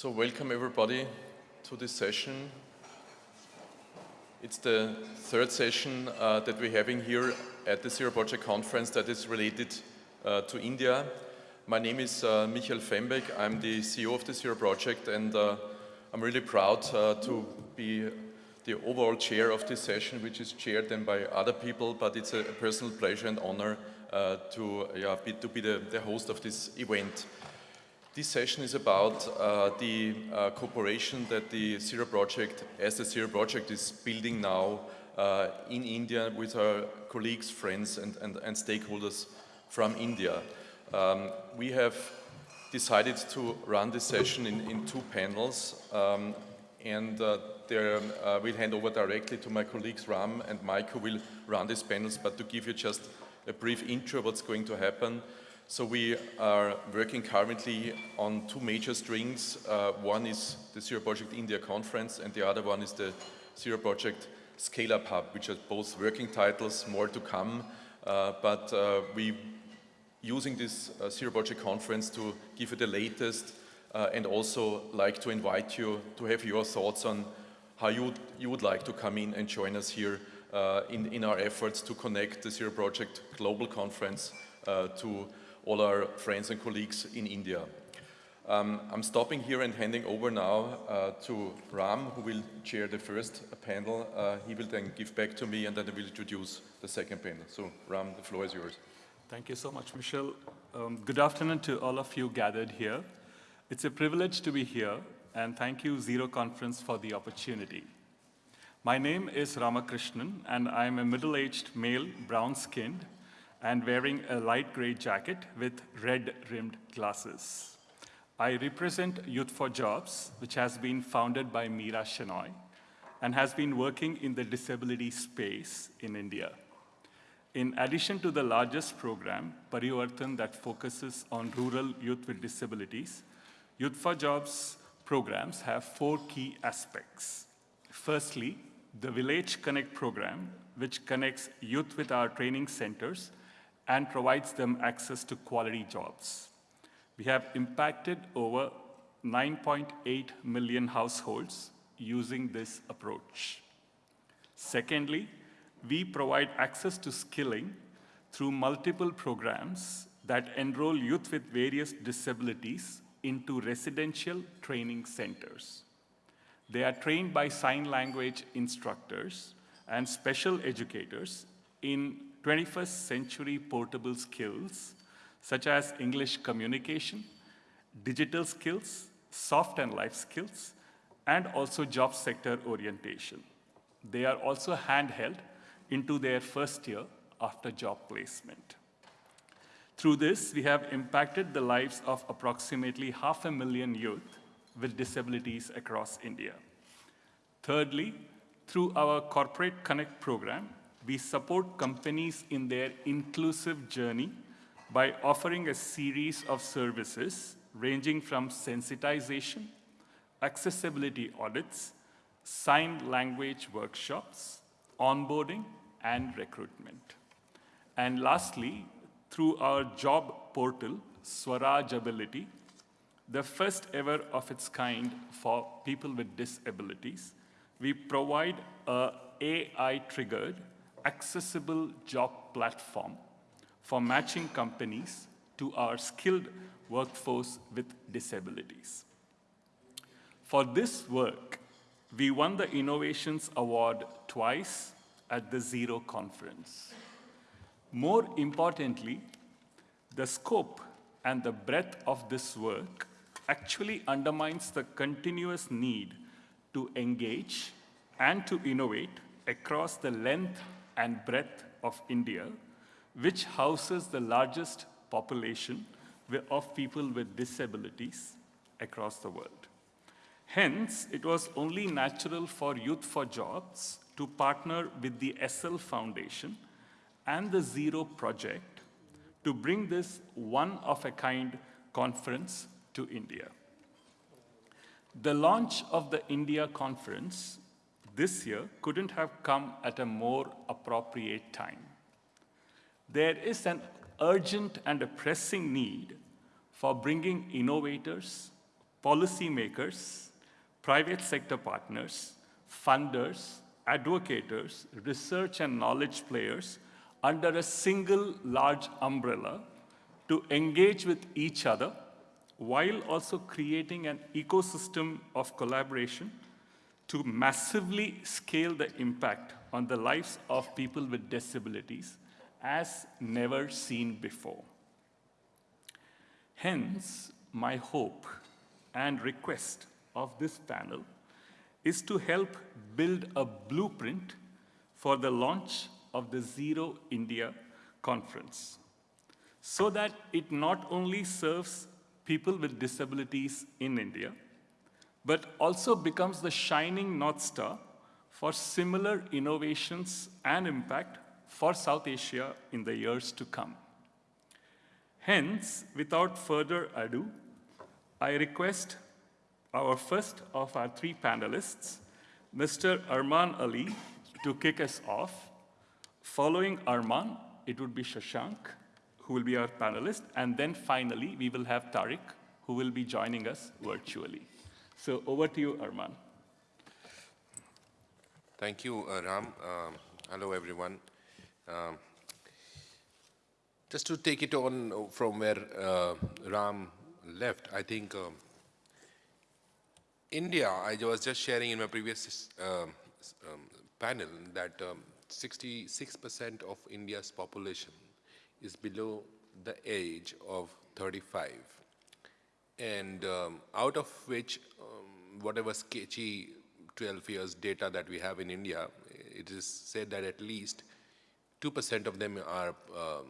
So welcome everybody to this session. It's the third session uh, that we're having here at the Zero Project Conference that is related uh, to India. My name is uh, Michael Fembek. I'm the CEO of the Zero Project and uh, I'm really proud uh, to be the overall chair of this session, which is chaired then by other people, but it's a, personal pleasure and honor uh, to, yeah, be, to be the, the host of this event. This session is about uh, the uh, cooperation that the Zero Project, as the Zero Project is building now uh, in India with our colleagues, friends and, and, and stakeholders from India. Um, we have decided to run this session in, in two panels um, and uh, there, uh, we'll hand over directly to my colleagues Ram and Mike who will run these panels, but to give you just a brief intro of what's going to happen. So we are working currently on two major strings. Uh, one is the Zero Project India Conference and the other one is the Zero Project Scale Up Hub, which are both working titles, more to come. Uh, but uh, we using this uh, Zero Project Conference to give you the latest uh, and also like to invite you to have your thoughts on how you, you would like to come in and join us here uh, in, in our efforts to connect the Zero Project Global Conference to all our friends and colleagues in India. Um, I'm stopping here and handing over now uh, to Ram, who will chair the first panel. Uh, he will then give back to me and then I will introduce the second panel. So Ram, the floor is yours. Thank you so much, Michelle. Um, good afternoon to all of you gathered here. It's a privilege to be here and thank you Zero Conference for the opportunity. My name is Ramakrishnan and I'm a middle-aged male, brown-skinned, and wearing a light gray jacket with red-rimmed glasses. I represent Youth for Jobs, which has been founded by Meera Shenoy and has been working in the disability space in India. In addition to the largest program, Parivartan, that focuses on rural youth with disabilities, Youth for Jobs programs have four key aspects. Firstly, the Village Connect program, which connects youth with our training centers and provides them access to quality jobs. We have impacted over 9.8 million households using this approach. Secondly, we provide access to skilling through multiple programs that enroll youth with various disabilities into residential training centers. They are trained by sign language instructors and special educators in 21st century portable skills such as English communication, digital skills, soft and life skills, and also job sector orientation. They are also handheld into their first year after job placement. Through this, we have impacted the lives of approximately half a million youth with disabilities across India. Thirdly, through our Corporate Connect program, we support companies in their inclusive journey by offering a series of services ranging from sensitization, accessibility audits, sign language workshops, onboarding, and recruitment. And lastly, through our job portal, Swarajability, the first ever of its kind for people with disabilities, we provide a AI-triggered accessible job platform for matching companies to our skilled workforce with disabilities. For this work, we won the Innovations Award twice at the Zero Conference. More importantly, the scope and the breadth of this work actually undermines the continuous need to engage and to innovate across the length and breadth of India, which houses the largest population of people with disabilities across the world. Hence, it was only natural for Youth for Jobs to partner with the Essl Foundation and the Zero Project to bring this one-of-a-kind conference to India. The launch of the India conference this year couldn't have come at a more appropriate time. There is an urgent and a pressing need for bringing innovators, policymakers, private sector partners, funders, advocates, research and knowledge players under a single large umbrella to engage with each other while also creating an ecosystem of collaboration to massively scale the impact on the lives of people with disabilities as never seen before. Hence, my hope and request of this panel is to help build a blueprint for the launch of the Zero India conference so that it not only serves people with disabilities in India, but also becomes the shining North Star for similar innovations and impact for South Asia in the years to come. Hence, without further ado, I request our first of our three panelists, Mr. Arman Ali, to kick us off. Following Arman, it would be Shashank, who will be our panelist, and then finally, we will have Tariq, who will be joining us virtually. So over to you, Arman. Thank you, uh, Ram. Um, hello, everyone. Um, just to take it on from where uh, Ram left, I think um, India, I was just sharing in my previous um, um, panel that 66% of India's population is below the age of 35. And um, out of which, um, whatever sketchy 12 years data that we have in India, it is said that at least 2% of them are uh,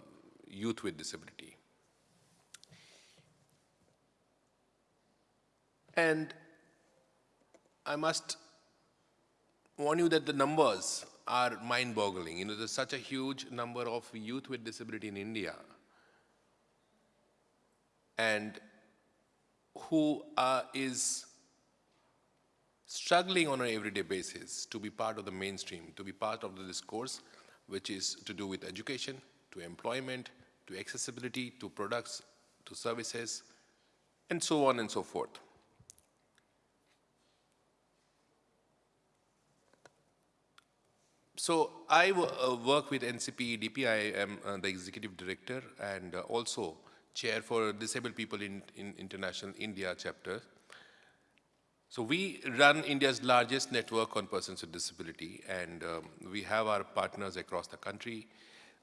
youth with disability. And I must warn you that the numbers are mind-boggling. You know, there's such a huge number of youth with disability in India. And who uh, is struggling on an everyday basis to be part of the mainstream, to be part of the discourse, which is to do with education, to employment, to accessibility, to products, to services, and so on and so forth. So I uh, work with NCP I am uh, the executive director and uh, also chair for disabled people in, in International India chapter. So we run India's largest network on persons with disability and um, we have our partners across the country.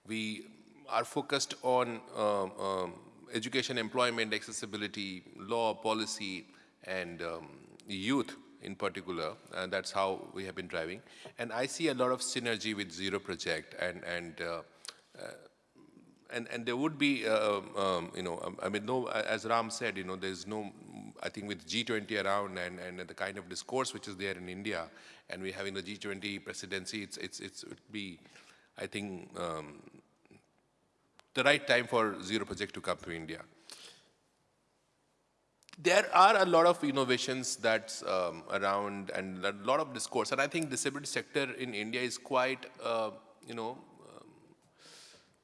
We are focused on um, um, education, employment, accessibility, law, policy, and um, youth in particular, and that's how we have been driving. And I see a lot of synergy with Zero Project, and and uh, uh, and and there would be, uh, um, you know, um, I mean, no, as Ram said, you know, there's no, I think with G20 around and and the kind of discourse which is there in India, and we're having the G20 presidency, it's it's it's it would be, I think. Um, the right time for Zero Project to come to India there are a lot of innovations that's um, around and a lot of discourse. And I think disability sector in India is quite, uh, you know, um,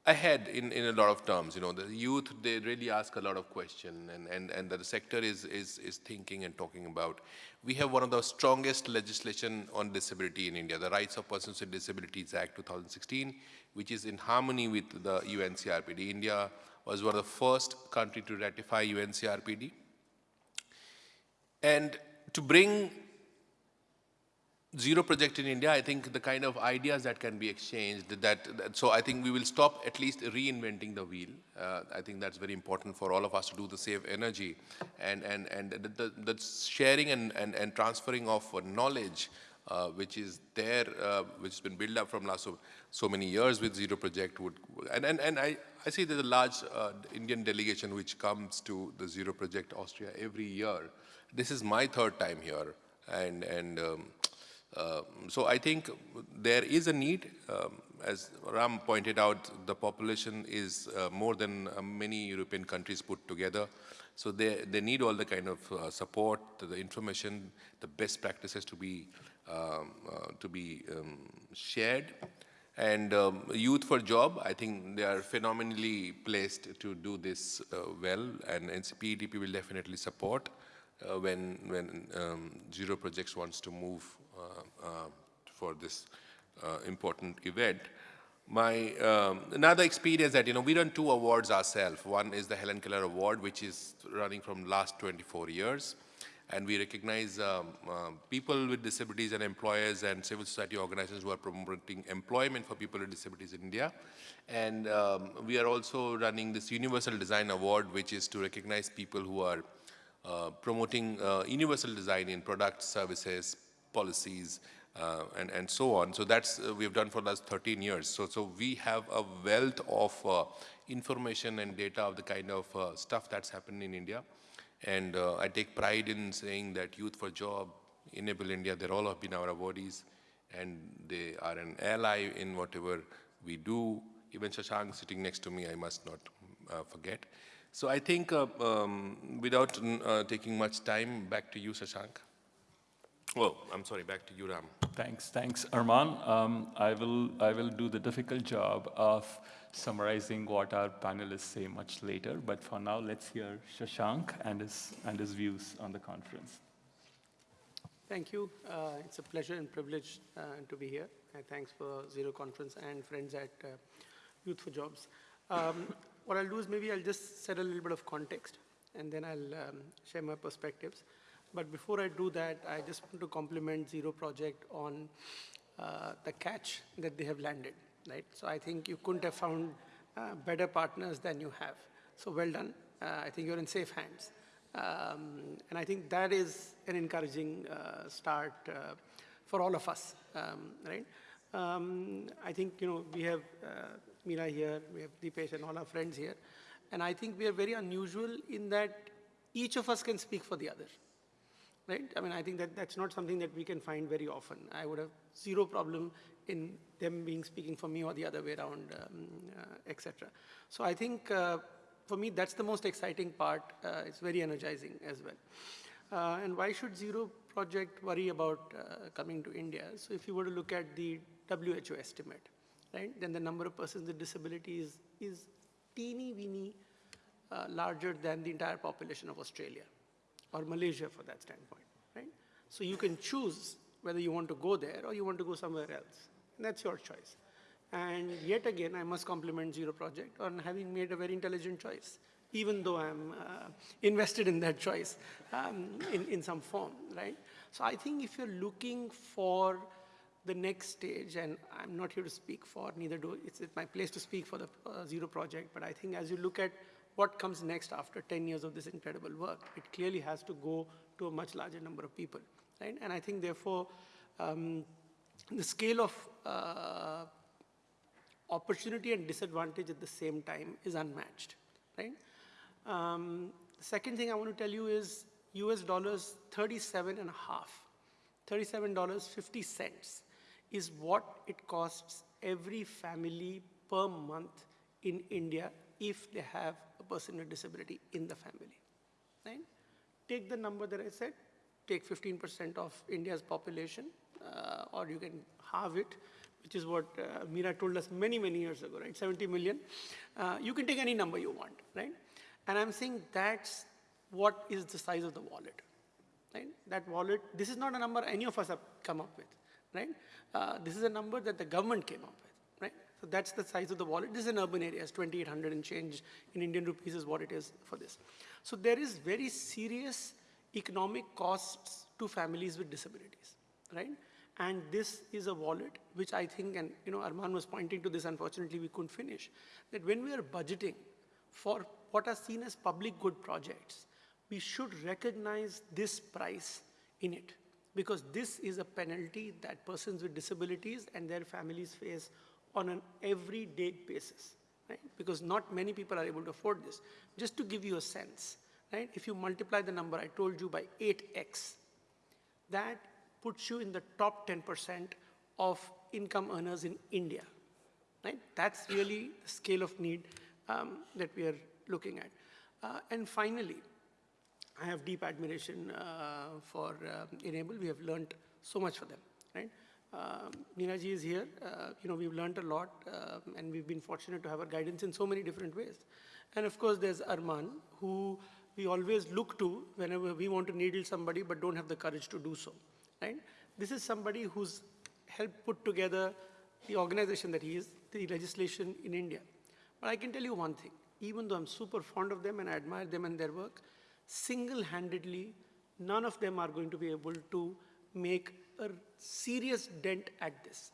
ahead in, in a lot of terms. You know, the youth, they really ask a lot of questions and, and, and the sector is, is, is thinking and talking about. We have one of the strongest legislation on disability in India, the Rights of Persons with Disabilities Act 2016, which is in harmony with the UNCRPD. India was one of the first country to ratify UNCRPD and to bring zero project in India, I think the kind of ideas that can be exchanged, that, that so I think we will stop at least reinventing the wheel. Uh, I think that's very important for all of us to do the save energy and, and, and the, the, the sharing and, and, and transferring of knowledge uh, which is there, uh, which has been built up from last so, so many years with Zero Project would, and, and, and I, I see there's a large uh, Indian delegation which comes to the Zero Project Austria every year this is my third time here, and, and um, so I think there is a need. Um, as Ram pointed out, the population is uh, more than uh, many European countries put together. So they, they need all the kind of uh, support, the information, the best practices to be, um, uh, to be um, shared. And um, Youth for Job, I think they are phenomenally placed to do this uh, well, and NCPEDP will definitely support uh, when, when um, Zero Projects wants to move for this uh, important event. My um, another experience that you know we run two awards ourselves. One is the Helen Keller Award, which is running from last 24 years, and we recognize um, um, people with disabilities and employers and civil society organizations who are promoting employment for people with disabilities in India. And um, we are also running this Universal Design Award, which is to recognize people who are uh, promoting uh, universal design in products, services, policies, uh, and, and so on. So that's uh, we've done for the last 13 years. So, so we have a wealth of uh, information and data of the kind of uh, stuff that's happened in India. And uh, I take pride in saying that Youth for Job, Enable India, they're all have been our awardees and they are an ally in whatever we do. Even Shashank sitting next to me, I must not uh, forget. So I think um, without taking much time, back to you, Shashank. Oh, I'm sorry, back to you, Ram. Thanks, thanks, Arman. Um, I will I will do the difficult job of summarizing what our panelists say much later. But for now, let's hear Shashank and his and his views on the conference. Thank you. Uh, it's a pleasure and privilege uh, to be here. And thanks for Zero Conference and friends at uh, Youth for Jobs. Um, what I'll do is maybe I'll just set a little bit of context and then I'll um, share my perspectives. But before I do that, I just want to compliment Zero Project on uh, the catch that they have landed, right? So I think you couldn't have found uh, better partners than you have. So well done. Uh, I think you're in safe hands. Um, and I think that is an encouraging uh, start uh, for all of us, um, right? Um, I think, you know, we have uh, Meera here, we have Deepesh and all our friends here. And I think we are very unusual in that each of us can speak for the other right? I mean, I think that that's not something that we can find very often. I would have zero problem in them being speaking for me or the other way around, um, uh, etc. So I think uh, for me, that's the most exciting part. Uh, it's very energizing as well. Uh, and why should Zero Project worry about uh, coming to India? So if you were to look at the WHO estimate, right, then the number of persons with disabilities is teeny weeny uh, larger than the entire population of Australia or Malaysia for that standpoint, right? So you can choose whether you want to go there or you want to go somewhere else. And that's your choice. And yet again, I must compliment Zero Project on having made a very intelligent choice, even though I'm uh, invested in that choice um, in, in some form, right? So I think if you're looking for the next stage, and I'm not here to speak for, neither do, it's, my place to speak for the uh, Zero Project, but I think as you look at what comes next after 10 years of this incredible work. It clearly has to go to a much larger number of people, right? And I think, therefore, um, the scale of uh, opportunity and disadvantage at the same time is unmatched, right? Um, the second thing I want to tell you is US dollars 37 and a half, $37.50 is what it costs every family per month in India if they have person with disability in the family, right? Take the number that I said, take 15% of India's population, uh, or you can halve it, which is what uh, Meera told us many, many years ago, right? 70 million. Uh, you can take any number you want, right? And I'm saying that's what is the size of the wallet, right? That wallet, this is not a number any of us have come up with, right? Uh, this is a number that the government came up with. So that's the size of the wallet. This is an urban area, it's 2,800 and change in Indian rupees is what it is for this. So there is very serious economic costs to families with disabilities, right? And this is a wallet which I think, and you know, Arman was pointing to this, unfortunately we couldn't finish, that when we are budgeting for what are seen as public good projects, we should recognize this price in it because this is a penalty that persons with disabilities and their families face on an everyday basis, right? Because not many people are able to afford this. Just to give you a sense, right? If you multiply the number I told you by 8x, that puts you in the top 10% of income earners in India, right? That's really the scale of need um, that we are looking at. Uh, and finally, I have deep admiration uh, for uh, Enable. We have learned so much from them, right? Meera is here. Uh, you know, we've learned a lot, uh, and we've been fortunate to have her guidance in so many different ways. And of course, there's Arman, who we always look to whenever we want to needle somebody but don't have the courage to do so, right? This is somebody who's helped put together the organization that he is, the legislation in India. But I can tell you one thing, even though I'm super fond of them and I admire them and their work, single-handedly, none of them are going to be able to make a serious dent at this.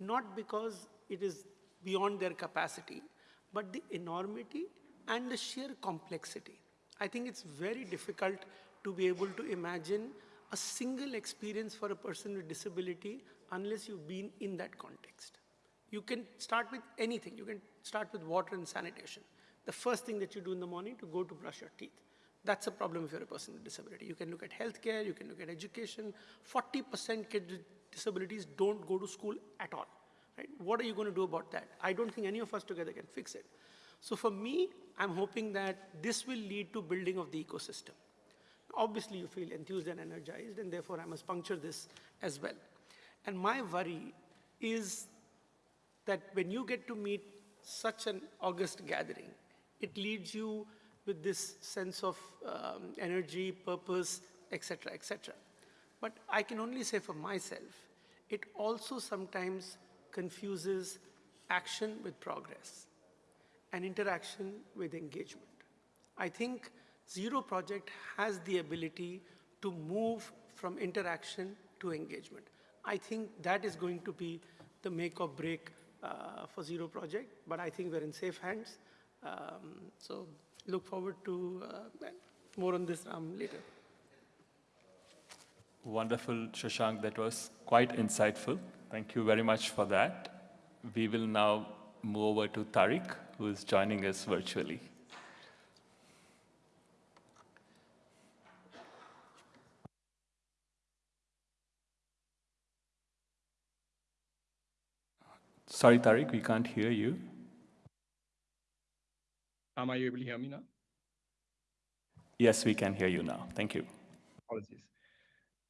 Not because it is beyond their capacity, but the enormity and the sheer complexity. I think it's very difficult to be able to imagine a single experience for a person with disability unless you've been in that context. You can start with anything. You can start with water and sanitation. The first thing that you do in the morning to go to brush your teeth. That's a problem if you're a person with disability. You can look at healthcare, you can look at education. 40% kids with disabilities don't go to school at all. Right? What are you going to do about that? I don't think any of us together can fix it. So for me, I'm hoping that this will lead to building of the ecosystem. Obviously, you feel enthused and energized, and therefore I must puncture this as well. And my worry is that when you get to meet such an august gathering, it leads you with this sense of um, energy, purpose, etc., etc. But I can only say for myself, it also sometimes confuses action with progress and interaction with engagement. I think Zero Project has the ability to move from interaction to engagement. I think that is going to be the make or break uh, for Zero Project, but I think we're in safe hands. Um, so look forward to uh, more on this um, later. Wonderful, Shashank. That was quite insightful. Thank you very much for that. We will now move over to Tariq, who is joining us virtually. Sorry, Tariq, we can't hear you. Am I able to hear me now? Yes, we can hear you now. Thank you. Apologies.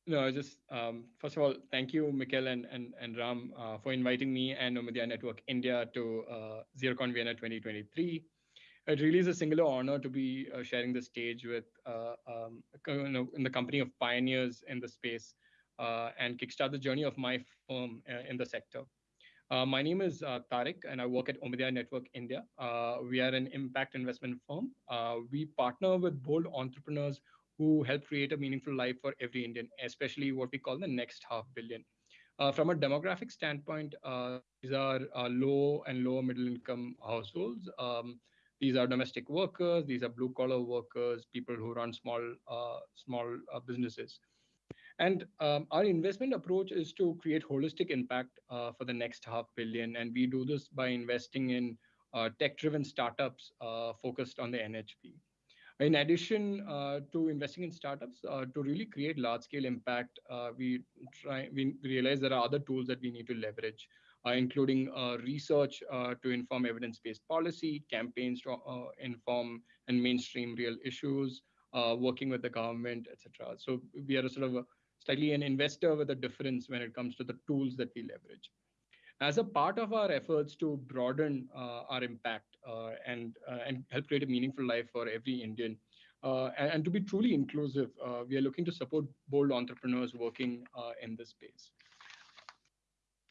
No, I just um, first of all, thank you, Mikhail and, and, and Ram, uh, for inviting me and Omidyar Network India to uh, ZeroCon Vienna 2023. It really is a singular honor to be uh, sharing the stage with, uh, um, you know, in the company of pioneers in the space uh, and kickstart the journey of my firm uh, in the sector. Uh, my name is uh, Tariq, and I work at Omidyar Network India. Uh, we are an impact investment firm. Uh, we partner with bold entrepreneurs who help create a meaningful life for every Indian, especially what we call the next half billion. Uh, from a demographic standpoint, uh, these are low and lower middle income households. Um, these are domestic workers. These are blue collar workers, people who run small small businesses. And um, our investment approach is to create holistic impact uh, for the next half billion. And we do this by investing in uh, tech-driven startups uh, focused on the NHB. In addition uh, to investing in startups, uh, to really create large-scale impact, uh, we try we realize there are other tools that we need to leverage, including research to inform evidence-based policy, campaigns to inform and mainstream real issues, working with the government, etc. So we are a sort of a slightly an investor with a difference when it comes to the tools that we leverage. As a part of our efforts to broaden uh, our impact uh, and, uh, and help create a meaningful life for every Indian, and, and, to be truly inclusive, we are looking to support bold entrepreneurs working in this space.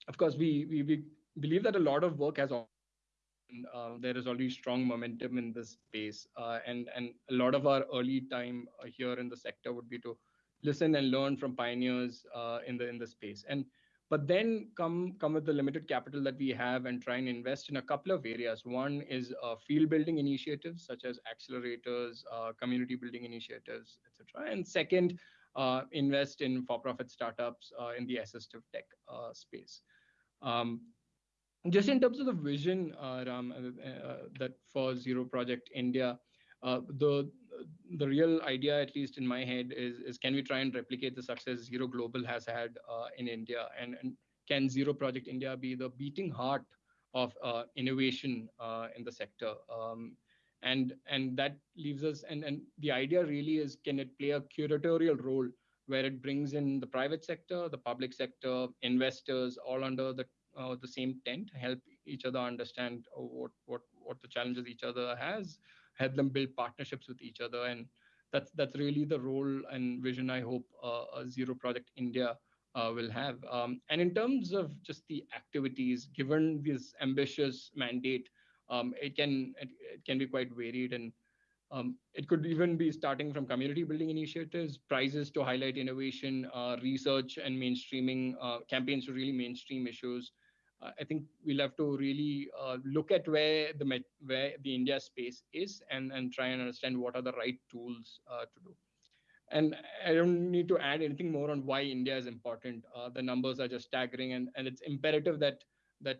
Of course, we, we, we, believe that a lot of work has uh, there is already strong momentum in this space. Uh, and, and a lot of our early time here in the sector would be to listen and learn from pioneers uh, in the in the space. And but then come come with the limited capital that we have and try and invest in a couple of areas. One is uh, field building initiatives such as accelerators uh, community building initiatives etc and second uh, invest in for-profit startups uh, in the assistive tech uh, space. Um, just in terms of the vision Ram, that for zero project india the the real idea, at least in my head, is, is can we try and replicate the success Zero Global has had uh, in India? And, and can Zero Project India be the beating heart of uh, innovation uh, in the sector? Um, and, and that leaves us, and, and the idea really is can it play a curatorial role where it brings in the private sector, the public sector, investors, all under the, uh, the same tent, help each other understand what, what, what the challenges each other has, help them build partnerships with each other and that's that's really the role and vision I hope uh, Zero Project India uh, will have. Um, and in terms of just the activities, given this ambitious mandate, um, it can it, it, can be quite varied and um, it could even be starting from community building initiatives, prizes to highlight innovation, uh, research and mainstreaming, uh, campaigns to really mainstream issues. I think we'll have to really uh, look at where the where the India space is and, and try and understand what are the right tools uh, to do. And I don't need to add anything more on why India is important. Uh, the numbers are just staggering, and, and it's imperative that that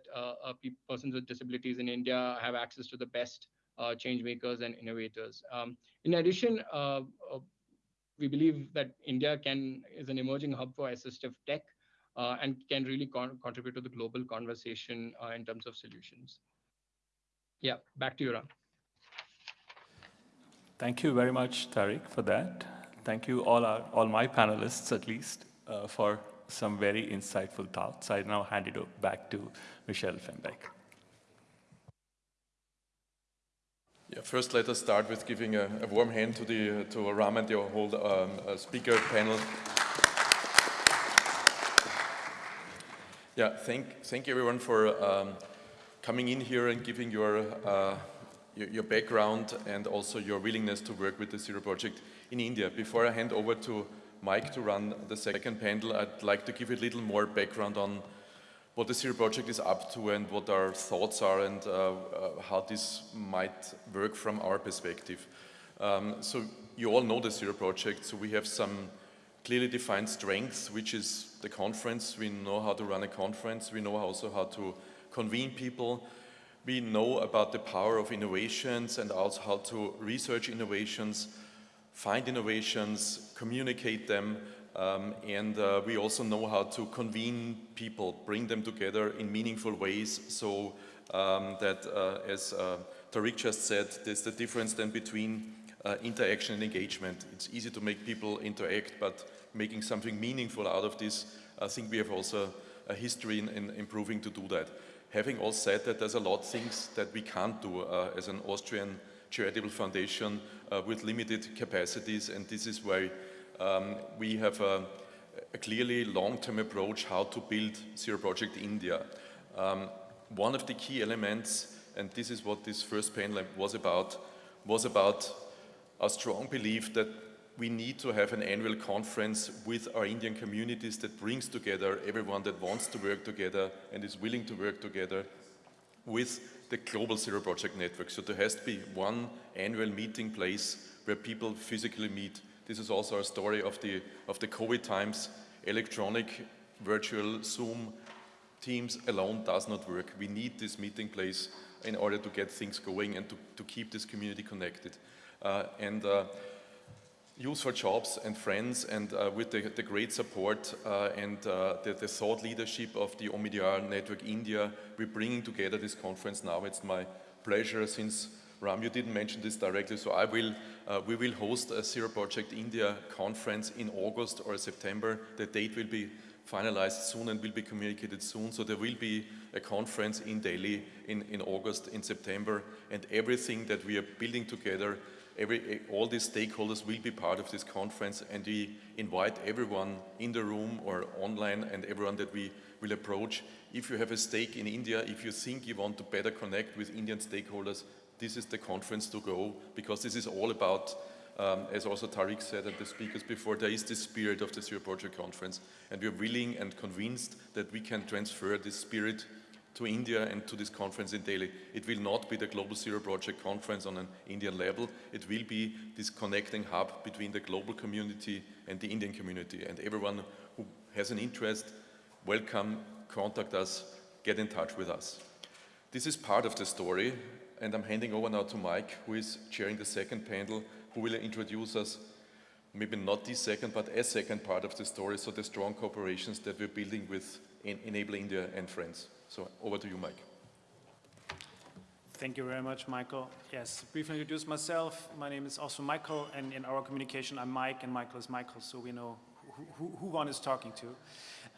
persons with disabilities in India have access to the best uh, change makers and innovators. Um, in addition, uh, uh, we believe that India can is an emerging hub for assistive tech uh, and can really con contribute to the global conversation uh, in terms of solutions. Yeah, back to you, Ram. Thank you very much, Tariq, for that. Thank you, all, our, all my panelists, at least, uh, for some very insightful thoughts. I now hand it back to Michelle Fembek. Yeah, first, let us start with giving a, a warm hand to the to Ram and the whole um, uh, speaker panel. Yeah, thank thank everyone for um, coming in here and giving your, uh, your, your background and also your willingness to work with the Zero Project in India. Before I hand over to Mike to run the second panel, I'd like to give a little more background on what the Zero Project is up to and what our thoughts are and uh, uh, how this might work from our perspective. Um, so you all know the Zero Project, so we have some clearly defined strengths, which is the conference. We know how to run a conference. We know also how to convene people. We know about the power of innovations and also how to research innovations, find innovations, communicate them, um, and uh, we also know how to convene people, bring them together in meaningful ways so um, that, uh, as uh, Tariq just said, there's the difference then between uh, interaction and engagement. It's easy to make people interact, but making something meaningful out of this, I think we have also a history in, in improving to do that. Having all said that, there's a lot of things that we can't do uh, as an Austrian charitable foundation uh, with limited capacities, and this is why um, we have a, a clearly long-term approach how to build Zero Project India. Um, one of the key elements, and this is what this first panel was about, was about a strong belief that we need to have an annual conference with our Indian communities that brings together everyone that wants to work together and is willing to work together with the Global Zero Project Network. So there has to be one annual meeting place where people physically meet this is also a story of the, of the COVID times. Electronic, virtual, Zoom, Teams alone does not work. We need this meeting place in order to get things going and to, to keep this community connected. Uh, and uh, for Jobs and friends and uh, with the, the, great support uh, and uh, the, the, thought leadership of the Omidyar Network India, we're bringing together this conference now. It's my pleasure since Ram, you didn't mention this directly, so I will, uh, we will host a Zero Project India conference in August or September. The date will be finalized soon and will be communicated soon. So there will be a conference in Delhi in, in August, in September, and everything that we are building together, every, all these stakeholders will be part of this conference, and we invite everyone in the room or online and everyone that we will approach. If you have a stake in India, if you think you want to better connect with Indian stakeholders, this is the conference to go because this is all about, um, as also Tariq said and the speakers before, there is the spirit of the Zero Project Conference and we're willing and convinced that we can transfer this spirit to India and to this conference in Delhi. It will not be the Global Zero Project Conference on an Indian level. It will be this connecting hub between the global community and the Indian community. And everyone who has an interest, welcome, contact us, get in touch with us. This is part of the story and I'm handing over now to Mike, who is chairing the second panel, who will introduce us, maybe not the second, but a second part of the story, so the strong cooperations that we're building with Enable India and friends. So over to you, Mike. Thank you very much, Michael. Yes, briefly introduce myself. My name is also Michael, and in our communication, I'm Mike, and Michael is Michael, so we know who, who, who one is talking to.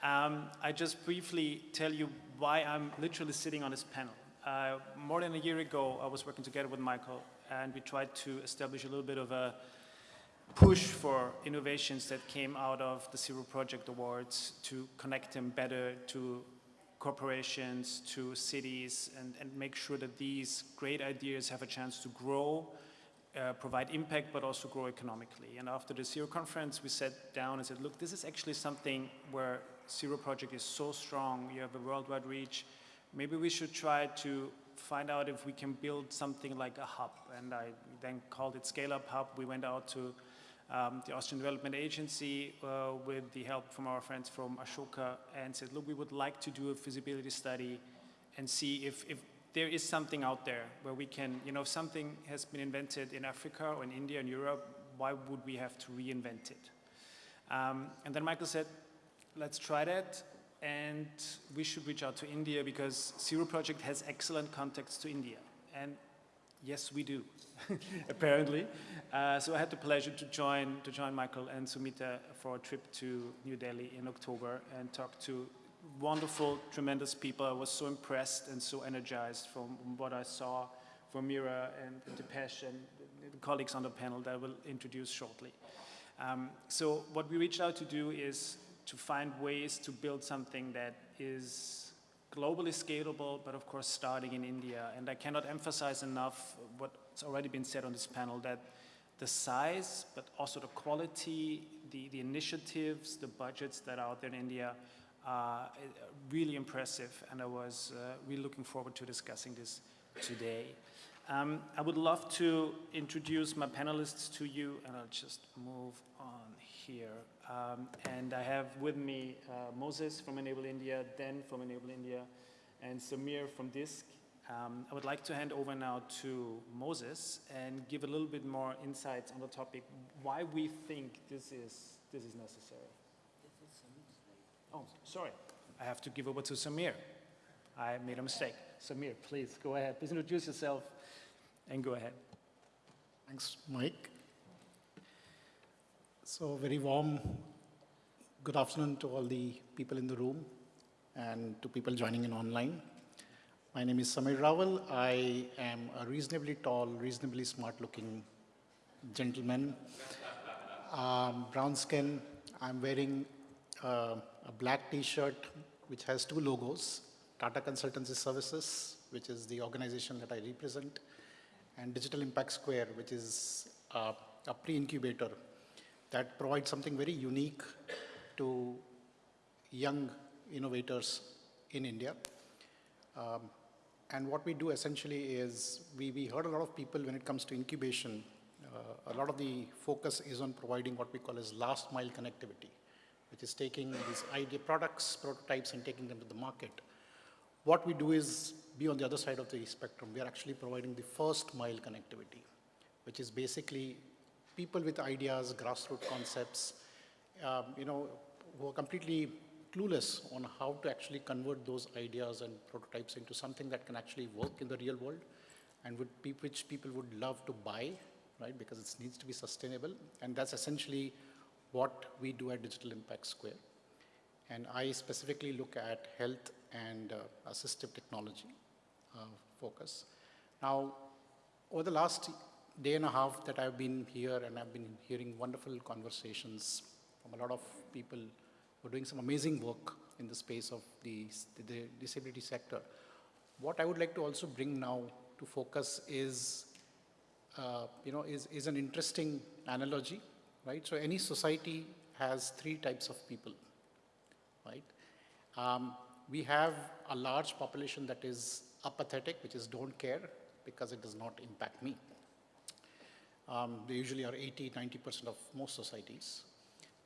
Um, I just briefly tell you why I'm literally sitting on this panel. Uh, more than a year ago, I was working together with Michael, and we tried to establish a little bit of a push for innovations that came out of the Zero Project Awards to connect them better to corporations, to cities, and, and make sure that these great ideas have a chance to grow, uh, provide impact, but also grow economically. And after the Zero conference, we sat down and said, look, this is actually something where Zero Project is so strong, you have a worldwide reach, maybe we should try to find out if we can build something like a hub. And I then called it Scale Up Hub. We went out to um, the Austrian Development Agency uh, with the help from our friends from Ashoka and said, look, we would like to do a feasibility study and see if, if there is something out there where we can, you know, if something has been invented in Africa or in India and Europe, why would we have to reinvent it? Um, and then Michael said, let's try that and we should reach out to India because Zero Project has excellent contacts to India. And yes, we do, apparently. Uh, so I had the pleasure to join, to join Michael and Sumita for a trip to New Delhi in October and talk to wonderful, tremendous people. I was so impressed and so energized from what I saw from Meera and Depesh and the colleagues on the panel that I will introduce shortly. Um, so what we reached out to do is to find ways to build something that is globally scalable, but of course starting in India. And I cannot emphasize enough what's already been said on this panel, that the size, but also the quality, the, the initiatives, the budgets that are out there in India are really impressive. And I was uh, really looking forward to discussing this today. Um, I would love to introduce my panelists to you, and I'll just move on here. Um, and I have with me uh, Moses from Enable India, Dan from Enable India, and Samir from DISC. Um, I would like to hand over now to Moses and give a little bit more insights on the topic, why we think this is, this is necessary. Oh, sorry. I have to give over to Samir. I made a mistake. Samir, please go ahead. Please introduce yourself and go ahead. Thanks, Mike. So very warm good afternoon to all the people in the room and to people joining in online. My name is Samir Rawal. I am a reasonably tall, reasonably smart looking gentleman. Um, brown skin. I'm wearing uh, a black t-shirt which has two logos, Tata Consultancy Services, which is the organization that I represent, and Digital Impact Square, which is uh, a pre-incubator that provides something very unique to young innovators in India. Um, and what we do essentially is we, we heard a lot of people when it comes to incubation, uh, a lot of the focus is on providing what we call as last mile connectivity, which is taking these idea products, prototypes and taking them to the market. What we do is be on the other side of the spectrum. We are actually providing the first mile connectivity, which is basically people with ideas, grassroots concepts, um, you know, who are completely clueless on how to actually convert those ideas and prototypes into something that can actually work in the real world and which people would love to buy, right, because it needs to be sustainable. And that's essentially what we do at Digital Impact Square. And I specifically look at health and uh, assistive technology uh, focus. Now, over the last day and a half that I've been here and I've been hearing wonderful conversations from a lot of people who are doing some amazing work in the space of the, the disability sector. What I would like to also bring now to focus is, uh, you know, is, is an interesting analogy, right? So any society has three types of people, right? Um, we have a large population that is apathetic, which is don't care because it does not impact me. Um, they usually are 80, 90% of most societies.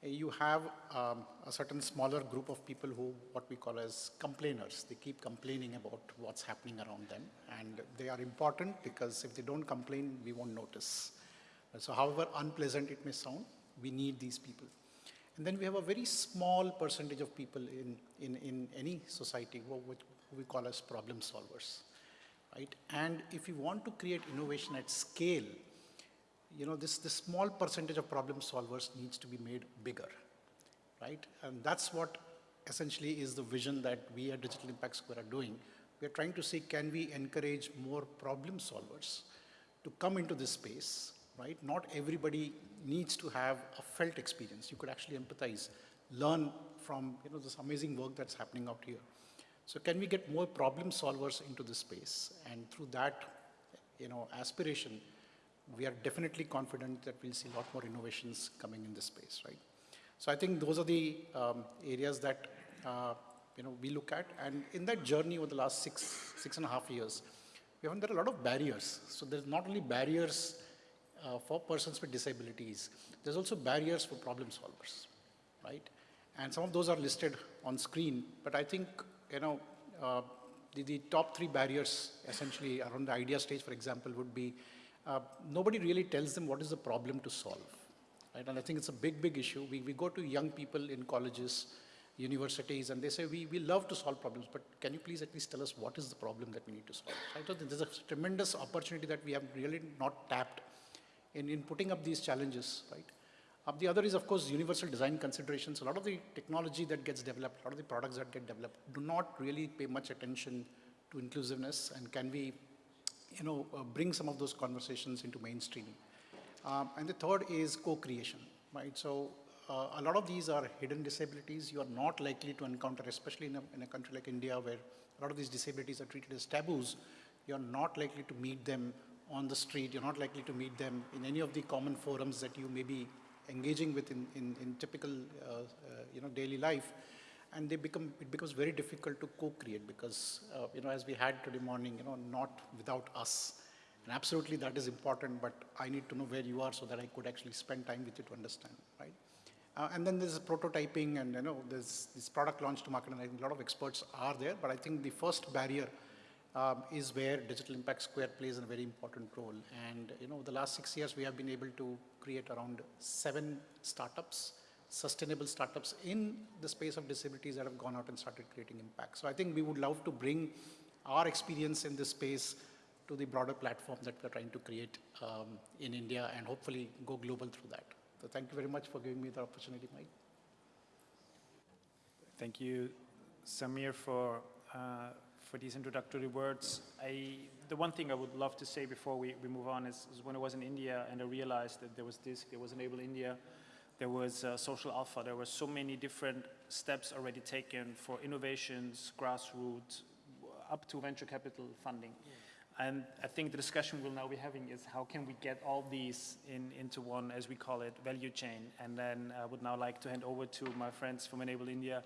You have um, a certain smaller group of people who, what we call as complainers. They keep complaining about what's happening around them. And they are important because if they don't complain, we won't notice. So however unpleasant it may sound, we need these people. And then we have a very small percentage of people in, in, in any society who, who we call as problem solvers. Right? And if you want to create innovation at scale, you know, this, this small percentage of problem solvers needs to be made bigger, right? And that's what essentially is the vision that we at Digital Impact Square are doing. We are trying to see, can we encourage more problem solvers to come into this space, right? Not everybody needs to have a felt experience. You could actually empathize, learn from you know, this amazing work that's happening out here. So can we get more problem solvers into this space? And through that, you know, aspiration, we are definitely confident that we'll see a lot more innovations coming in this space, right? So I think those are the um, areas that uh, you know we look at, and in that journey over the last six six and a half years, we found there are a lot of barriers. So there's not only barriers uh, for persons with disabilities, there's also barriers for problem solvers, right? And some of those are listed on screen, but I think you know uh, the, the top three barriers essentially around the idea stage, for example, would be uh, nobody really tells them what is the problem to solve. Right? And I think it's a big, big issue. We, we go to young people in colleges, universities, and they say, we, we love to solve problems, but can you please at least tell us what is the problem that we need to solve? I think there's a tremendous opportunity that we have really not tapped in, in putting up these challenges, right? Uh, the other is, of course, universal design considerations. A lot of the technology that gets developed, a lot of the products that get developed do not really pay much attention to inclusiveness and can we, you know, uh, bring some of those conversations into mainstreaming. Um, and the third is co-creation, right? So uh, a lot of these are hidden disabilities you are not likely to encounter, especially in a, in a country like India where a lot of these disabilities are treated as taboos. You're not likely to meet them on the street. You're not likely to meet them in any of the common forums that you may be engaging with in, in, in typical uh, uh, you know, daily life. And they become, it becomes very difficult to co-create because, uh, you know, as we had today morning, you know, not without us. And absolutely that is important, but I need to know where you are so that I could actually spend time with you to understand, right? Uh, and then there's prototyping and, you know, there's this product launch to market and I think a lot of experts are there, but I think the first barrier um, is where Digital Impact Square plays a very important role. And, you know, the last six years we have been able to create around seven startups, sustainable startups in the space of disabilities that have gone out and started creating impact. So I think we would love to bring our experience in this space to the broader platform that we're trying to create um, in India and hopefully go global through that. So thank you very much for giving me the opportunity, Mike. Thank you, Samir, for, uh, for these introductory words. I, the one thing I would love to say before we, we move on is, is when I was in India and I realized that there was this, there was Enable India, there was uh, Social Alpha, there were so many different steps already taken for innovations, grassroots, up to venture capital funding. Yeah. And I think the discussion we'll now be having is how can we get all these in, into one, as we call it, value chain. And then I would now like to hand over to my friends from Enable India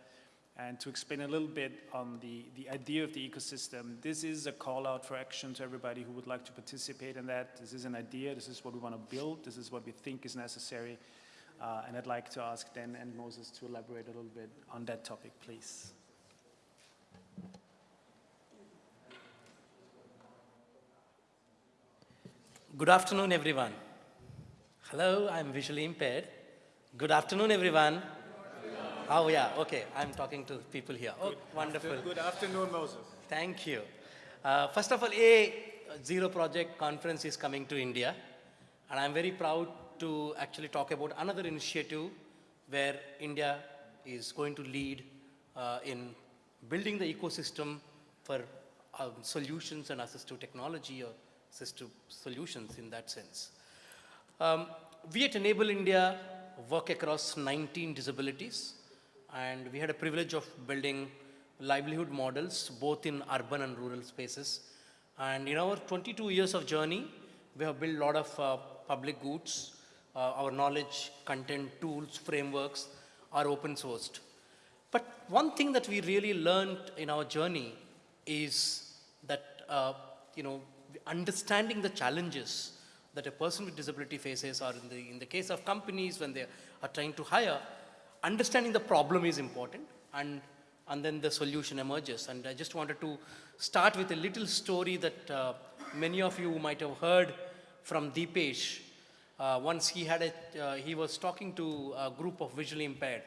and to explain a little bit on the, the idea of the ecosystem. This is a call out for action to everybody who would like to participate in that. This is an idea, this is what we want to build, this is what we think is necessary. Uh, and I'd like to ask Dan and Moses to elaborate a little bit on that topic, please. Good afternoon, everyone. Hello, I'm visually impaired. Good afternoon, everyone. Oh, yeah, okay. I'm talking to people here. Oh, good wonderful. After, good afternoon, Moses. Thank you. Uh, first of all, a Zero Project conference is coming to India, and I'm very proud to actually talk about another initiative where India is going to lead uh, in building the ecosystem for um, solutions and assistive technology or assistive solutions in that sense. Um, we at Enable India work across 19 disabilities and we had a privilege of building livelihood models both in urban and rural spaces. And in our 22 years of journey, we have built a lot of uh, public goods. Uh, our knowledge, content, tools, frameworks are open sourced. But one thing that we really learned in our journey is that, uh, you know, understanding the challenges that a person with disability faces or in the, in the case of companies when they are trying to hire, understanding the problem is important and, and then the solution emerges. And I just wanted to start with a little story that uh, many of you might have heard from Dipesh. Uh, once he had a, uh, he was talking to a group of visually impaired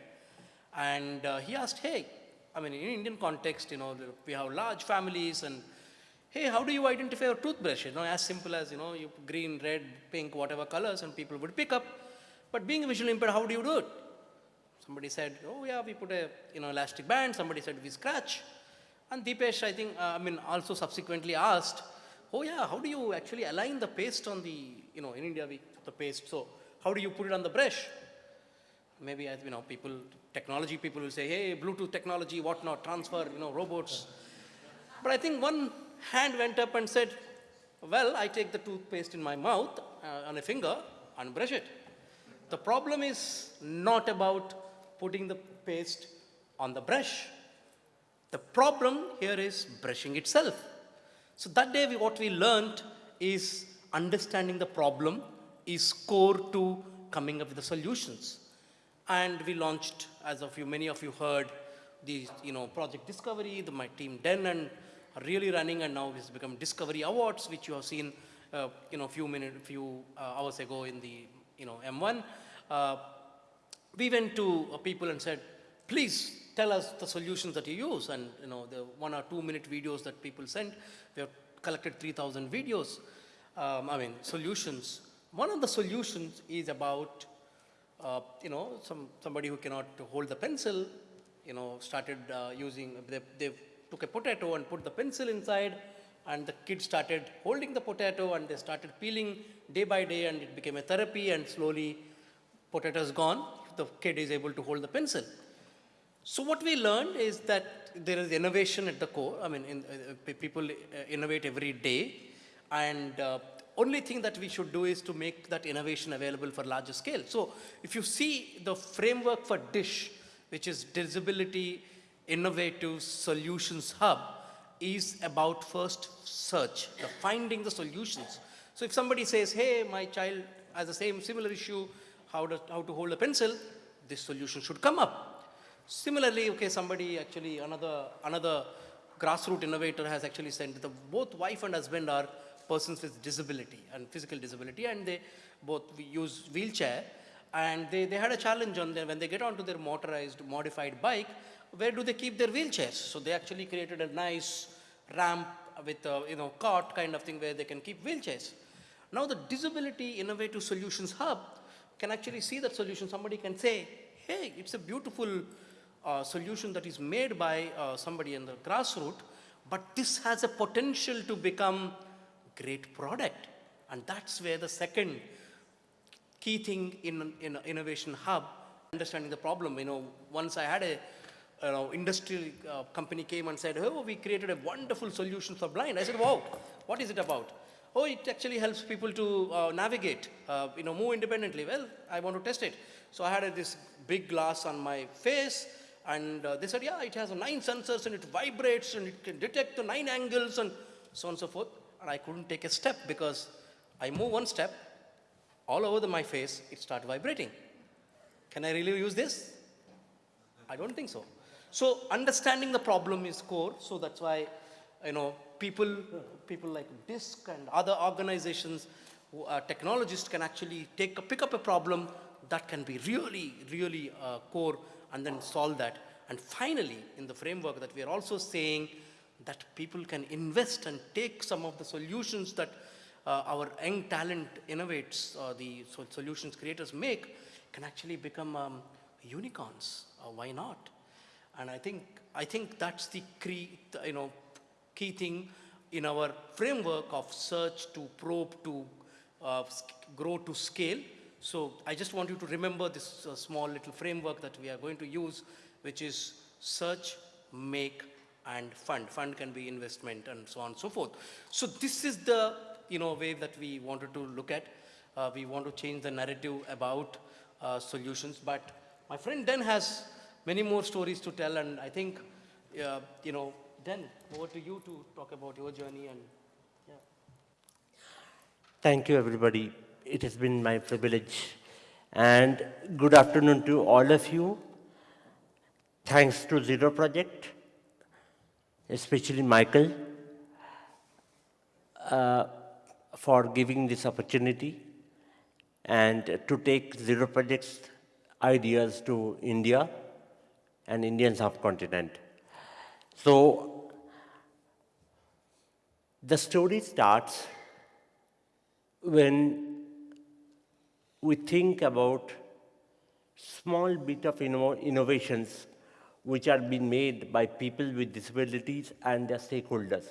and uh, he asked, hey, I mean, in Indian context, you know, we have large families and hey, how do you identify your toothbrush? You know, as simple as, you know, you green, red, pink, whatever colors, and people would pick up. But being visually impaired, how do you do it? Somebody said, oh yeah, we put a, you know, elastic band. Somebody said, we scratch. And Dipesh, I think, uh, I mean, also subsequently asked, oh yeah, how do you actually align the paste on the, you know, in India, we the paste. So how do you put it on the brush? Maybe, as you know, people, technology people will say, hey, Bluetooth technology, whatnot, transfer, you know, robots. But I think one hand went up and said, well, I take the toothpaste in my mouth uh, on a finger and brush it. The problem is not about putting the paste on the brush. The problem here is brushing itself. So that day, we, what we learned is understanding the problem is core to coming up with the solutions. And we launched, as of you, many of you heard, the you know project discovery. The, my team Den and really running, and now it's become Discovery Awards, which you have seen, uh, you know, few minutes, few uh, hours ago in the you know M1. Uh, we went to uh, people and said, please tell us the solutions that you use. And you know, the one or two minute videos that people sent, we have collected 3,000 videos, um, I mean, solutions. One of the solutions is about, uh, you know, some, somebody who cannot hold the pencil, you know, started uh, using, they, they took a potato and put the pencil inside, and the kid started holding the potato and they started peeling day by day and it became a therapy and slowly potato is gone, the kid is able to hold the pencil. So what we learned is that there is innovation at the core. I mean, in, uh, people uh, innovate every day, and uh, only thing that we should do is to make that innovation available for larger scale. So if you see the framework for DISH, which is Disability Innovative Solutions Hub, is about first search, the finding the solutions. So if somebody says, hey, my child has the same similar issue, how to, how to hold a pencil, this solution should come up. Similarly, okay, somebody actually, another, another grassroots innovator has actually sent, that both wife and husband are persons with disability and physical disability and they both use wheelchair and they, they had a challenge on them when they get onto their motorized modified bike, where do they keep their wheelchairs? So they actually created a nice ramp with a you know, cart kind of thing where they can keep wheelchairs. Now the Disability Innovative Solutions Hub can actually see that solution. Somebody can say, hey, it's a beautiful uh, solution that is made by uh, somebody in the grassroots, but this has a potential to become great product. And that's where the second key thing in, in innovation hub, understanding the problem. You know, once I had a you know, industrial uh, company came and said, oh, we created a wonderful solution for blind. I said, wow, what is it about? Oh, it actually helps people to uh, navigate, uh, you know, move independently. Well, I want to test it. So I had this big glass on my face, and uh, they said, yeah, it has nine sensors, and it vibrates, and it can detect the nine angles, and so on and so forth. And I couldn't take a step because I move one step, all over the, my face, it started vibrating. Can I really use this? I don't think so. So understanding the problem is core. So that's why, you know, people, people like DISQ and other organizations, who are technologists can actually take a, pick up a problem that can be really, really uh, core and then solve that. And finally, in the framework that we are also saying that people can invest and take some of the solutions that uh, our young talent innovates, uh, the solutions creators make, can actually become um, unicorns. Uh, why not? And I think, I think that's the you know, key thing in our framework of search to probe to uh, grow to scale. So I just want you to remember this uh, small little framework that we are going to use, which is search, make, and fund. Fund can be investment and so on and so forth. So this is the you know, way that we wanted to look at. Uh, we want to change the narrative about uh, solutions. But my friend Den has many more stories to tell, and I think, uh, you know, Den, over to you to talk about your journey and yeah. Thank you, everybody. It has been my privilege. And good afternoon to all of you. Thanks to Zero Project, especially Michael, uh, for giving this opportunity and to take Zero Project's ideas to India and Indian subcontinent. So the story starts when we think about small bit of inno innovations which are being made by people with disabilities and their stakeholders.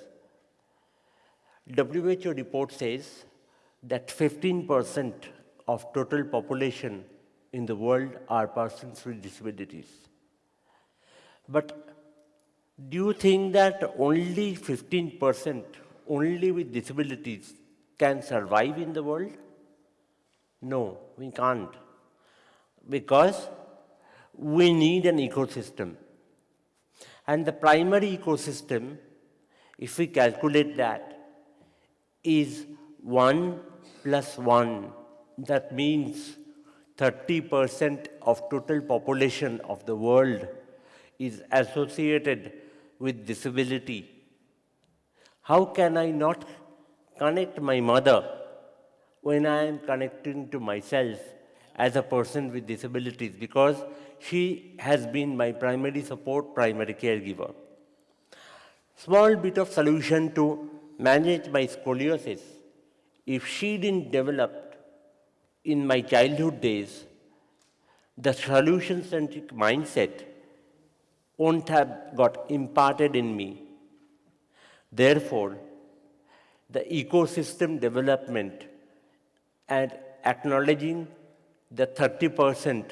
WHO report says that 15% of total population in the world are persons with disabilities. But do you think that only 15% only with disabilities can survive in the world? No, we can't. Because we need an ecosystem. And the primary ecosystem, if we calculate that, is 1 plus 1. That means 30% of total population of the world is associated with disability. How can I not connect my mother when I am connecting to myself as a person with disabilities? Because she has been my primary support, primary caregiver. Small bit of solution to manage my scoliosis. If she didn't develop in my childhood days, the solution-centric mindset won't have got imparted in me. Therefore, the ecosystem development and acknowledging the 30%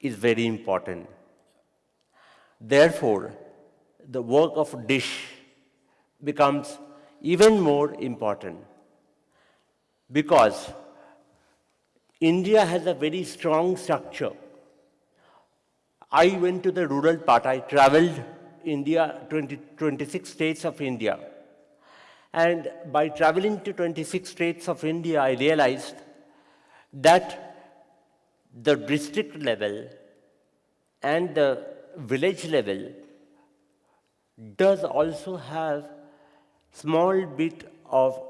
is very important. Therefore, the work of DISH becomes even more important because India has a very strong structure. I went to the rural part, I traveled India, 20, 26 states of India. And by traveling to 26 states of India, I realized that the district level and the village level does also have small bit of,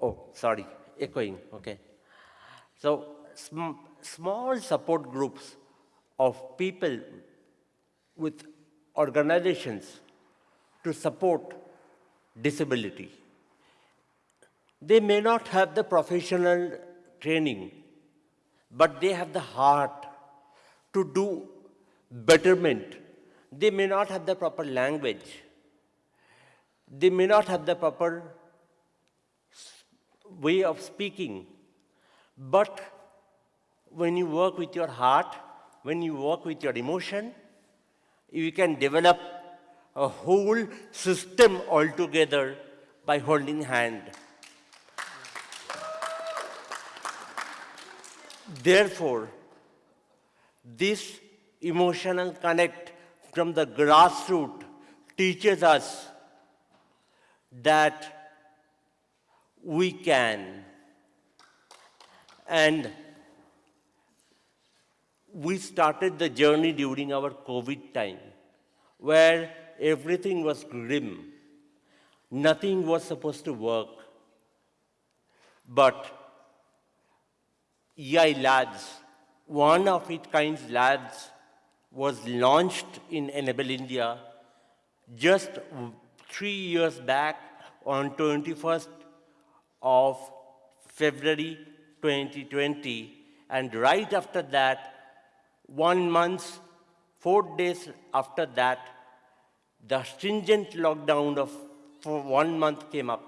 oh, sorry, echoing, okay. So sm small support groups of people with organizations to support disability. They may not have the professional training, but they have the heart to do betterment. They may not have the proper language. They may not have the proper way of speaking. But when you work with your heart, when you work with your emotion, you can develop a whole system altogether by holding hand. Therefore, this emotional connect from the grassroots teaches us that we can. And we started the journey during our COVID time, where everything was grim. Nothing was supposed to work. But EI Labs, one of its kind labs, was launched in Enable India just three years back on 21st of February 2020. And right after that, one month, four days after that, the stringent lockdown of for one month came up.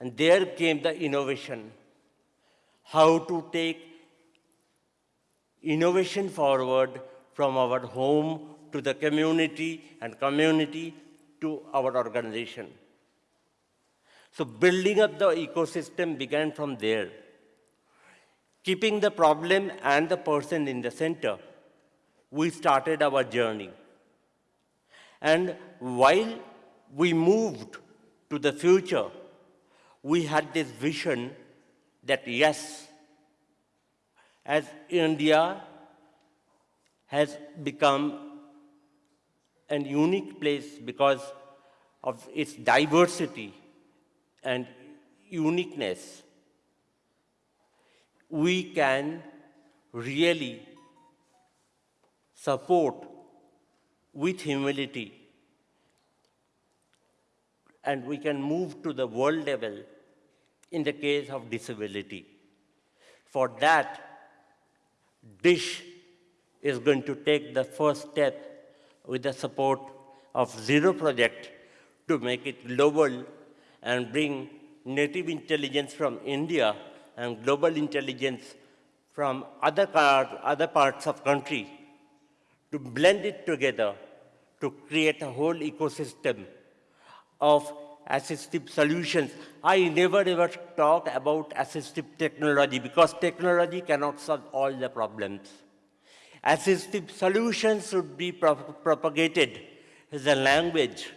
And there came the innovation. How to take innovation forward from our home to the community and community to our organization. So building up the ecosystem began from there. Keeping the problem and the person in the center, we started our journey. And while we moved to the future, we had this vision that yes, as India has become an unique place because of its diversity and uniqueness, we can really support with humility and we can move to the world level in the case of disability. For that, DISH is going to take the first step with the support of Zero Project to make it global and bring native intelligence from India and global intelligence from other, other parts of country to blend it together to create a whole ecosystem of assistive solutions. I never ever talk about assistive technology because technology cannot solve all the problems. Assistive solutions should be propagated as a language.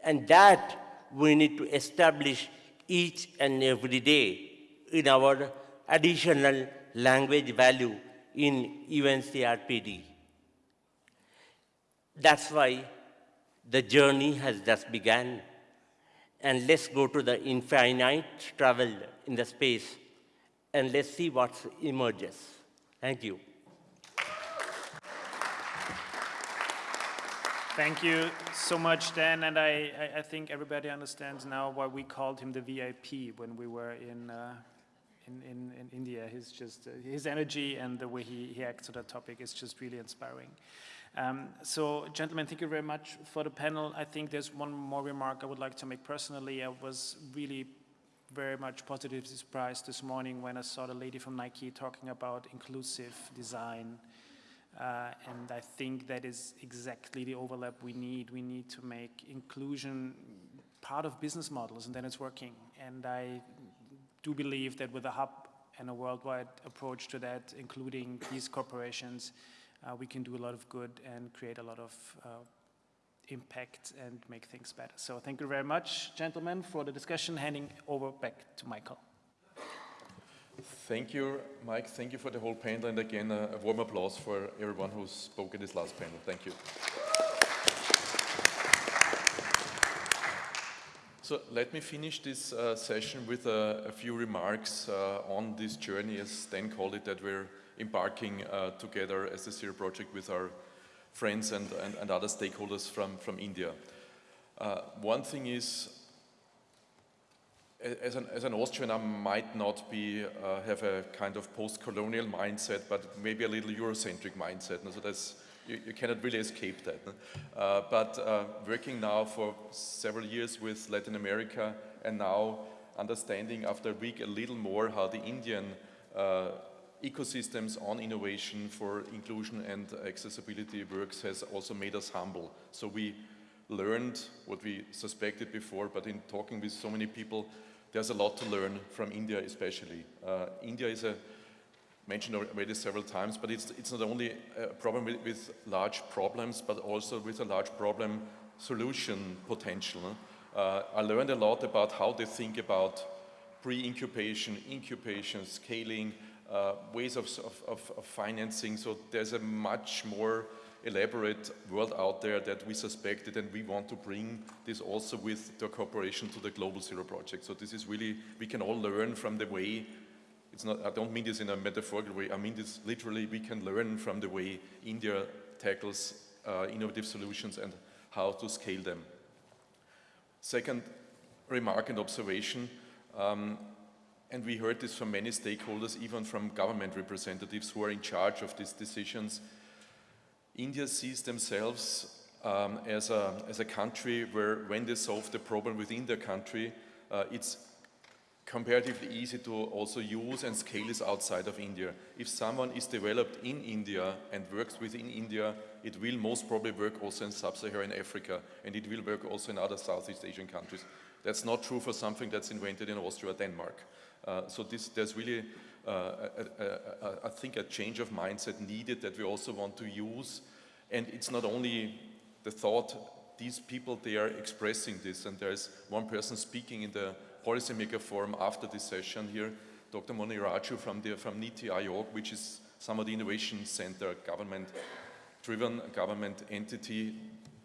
And that we need to establish each and every day in our additional language value in UNCRPD. That's why the journey has just begun. And let's go to the infinite travel in the space and let's see what emerges. Thank you. Thank you so much, Dan. And I, I, think everybody understands now why we called him the VIP when we were in, uh, in, in, in, India. His, just, uh, his energy and the way he, he acts on that topic is just really inspiring. Um, so, gentlemen, thank you very much for the panel. I think there's one more remark I would like to make personally. I was really very much positively surprised this morning when I saw the lady from Nike talking about inclusive design. Uh, and I think that is exactly the overlap we need. We need to make inclusion part of business models, and then it's working. And I do believe that with a hub and a worldwide approach to that, including these corporations, uh, we can do a lot of good and create a lot of uh, impact and make things better. So thank you very much, gentlemen, for the discussion. Handing over back to Michael. Thank you, Mike. Thank you for the whole panel. And again, a, a warm applause for everyone who spoke in this last panel. Thank you. So let me finish this uh, session with a, a few remarks uh, on this journey, as Dan called it, that we're embarking uh, together as a Zero project with our friends and, and, and other stakeholders from, from India. Uh, one thing is, as an, as an Austrian, I might not be, uh, have a kind of post-colonial mindset, but maybe a little Eurocentric mindset. So that's, you, you cannot really escape that. Uh, but uh, working now for several years with Latin America and now understanding after a week a little more how the Indian uh, ecosystems on innovation for inclusion and accessibility works has also made us humble. So we learned what we suspected before, but in talking with so many people, there's a lot to learn from India especially. Uh, India is a, mentioned already several times, but it's, it's not only a problem with, with large problems, but also with a large problem solution potential. Uh, I learned a lot about how they think about pre-incubation, incubation, scaling, uh, ways of, of, of, financing. So there's a much more elaborate world out there that we suspected and we want to bring this also with the cooperation to the Global Zero Project. So this is really, we can all learn from the way, it's not, I don't mean this in a metaphorical way, I mean this literally, we can learn from the way India tackles uh, innovative solutions and how to scale them. Second remark and observation, um, and we heard this from many stakeholders, even from government representatives who are in charge of these decisions. India sees themselves um, as, a, as a country where when they solve the problem within their country, uh, it's comparatively easy to also use and scale this outside of India. If someone is developed in India and works within India, it will most probably work also in sub-Saharan Africa and it will work also in other Southeast Asian countries. That's not true for something that's invented in Austria or Denmark. Uh, so this, there's really, uh, I think, a change of mindset needed that we also want to use. And it's not only the thought, these people, they are expressing this. And there's one person speaking in the policymaker forum after this session here, Dr. Moni Raju from, the, from NITI Aayog, which is some of the innovation center, government-driven government entity.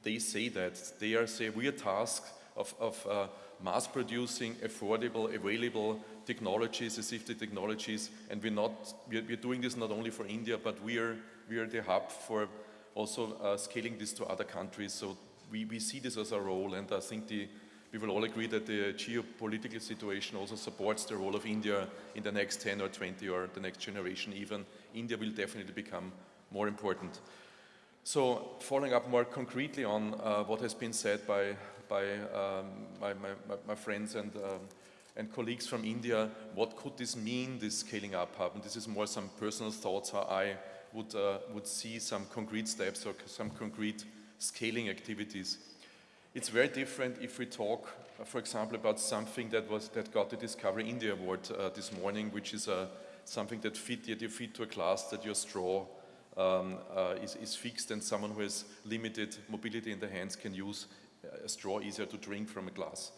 They say that. They are say we are tasked of, of uh, mass producing affordable, available technologies, assistive technologies, and we're not, we're, we're, doing this not only for India, but we are, we are the hub for also uh, scaling this to other countries. So we, we see this as a role, and I think the, we will all agree that the geopolitical situation also supports the role of India in the next 10 or 20 or the next generation even. India will definitely become more important. So following up more concretely on uh, what has been said by, by um, my, my, my, friends and, um, and colleagues from India, what could this mean, this scaling up hub? And this is more some personal thoughts, how I would, uh, would see some concrete steps or some concrete scaling activities. It's very different if we talk, uh, for example, about something that, was, that got the Discovery India Award uh, this morning, which is uh, something that fit, that you to a class that your straw um, uh, is, is fixed and someone who has limited mobility in the hands can use a straw easier to drink from a glass.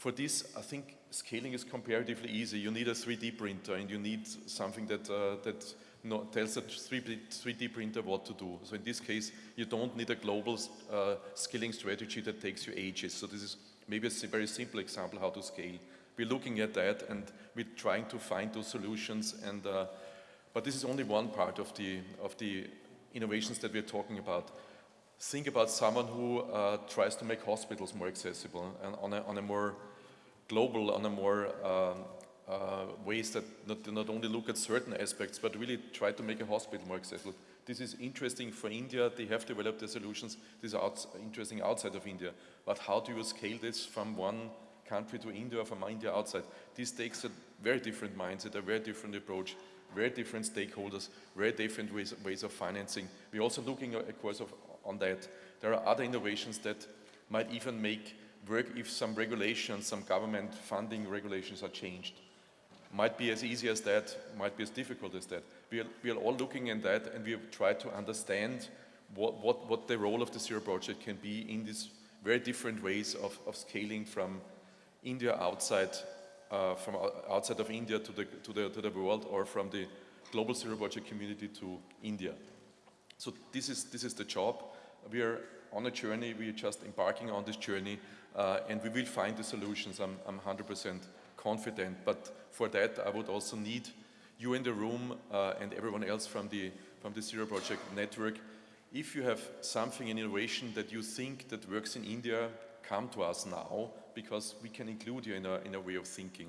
For this, I think scaling is comparatively easy. You need a 3D printer and you need something that, uh, that no, tells a 3D, 3D printer what to do. So in this case, you don't need a global uh, scaling strategy that takes you ages. So this is maybe a very simple example how to scale. We're looking at that and we're trying to find those solutions. And, uh, but this is only one part of the, of the innovations that we're talking about. Think about someone who uh, tries to make hospitals more accessible and on a, on a more global, on a more um, uh, ways that not, not only look at certain aspects, but really try to make a hospital more accessible. This is interesting for India. They have developed their solutions. This is out, interesting outside of India. But how do you scale this from one country to India or from India outside? This takes a very different mindset, a very different approach, very different stakeholders, very different ways, ways of financing. We're also looking, of course, of on that. There are other innovations that might even make work if some regulations, some government funding regulations are changed. Might be as easy as that, might be as difficult as that. We are, we are all looking in that and we try to understand what, what, what the role of the Zero Project can be in these very different ways of, of scaling from India outside, uh, from outside of India to the, to, the, to the world or from the global Zero Project community to India. So this is, this is the job. We are on a journey, we are just embarking on this journey uh, and we will find the solutions, I'm, I'm 100% confident. But for that I would also need you in the room uh, and everyone else from the, from the Zero Project Network. If you have something in innovation that you think that works in India, come to us now because we can include you in a, in a way of thinking.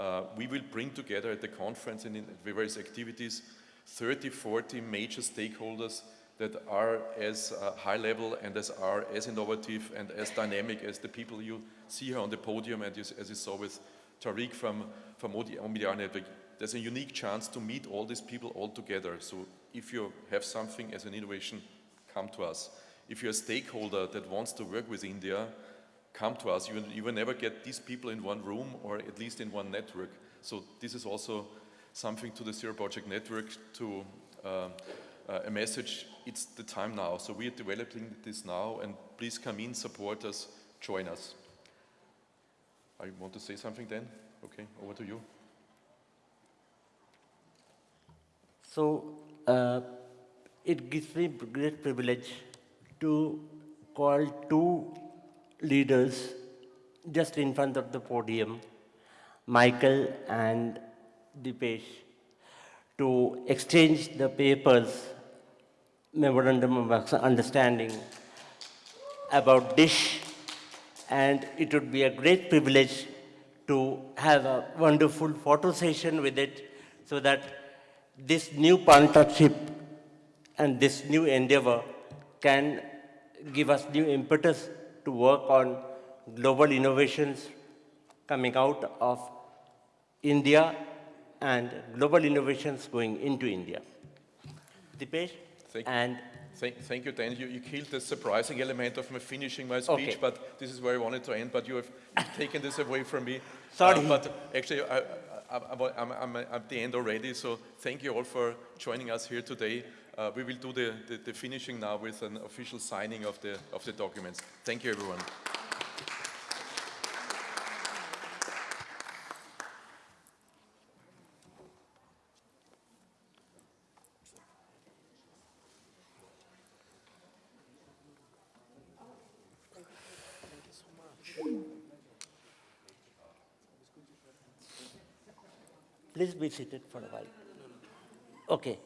Uh, we will bring together at the conference and in various activities 30, 40 major stakeholders that are as uh, high level and as are as innovative and as dynamic as the people you see here on the podium and you, as you saw with Tariq from, from Omidyar Network. There's a unique chance to meet all these people all together. So if you have something as an innovation, come to us. If you're a stakeholder that wants to work with India, come to us. You, you will never get these people in one room or at least in one network. So this is also something to the Zero Project Network to uh, uh, a message, it's the time now. So we are developing this now and please come in, support us, join us. I want to say something then? Okay, over to you. So uh, it gives me great privilege to call two leaders just in front of the podium, Michael and Dipesh to exchange the papers, memorandum of understanding about DISH and it would be a great privilege to have a wonderful photo session with it so that this new partnership and this new endeavor can give us new impetus to work on global innovations coming out of India and global innovations going into India. Dipesh? Thank, and thank, thank you, Dan. You, you, killed the surprising element of my finishing my speech, okay. but this is where I wanted to end, but you have taken this away from me. Sorry. Uh, but actually, I, am I'm at the end already, so thank you all for joining us here today. Uh, we will do the, the, the finishing now with an official signing of the, of the documents. Thank you, everyone. Please be seated for a while. Okay.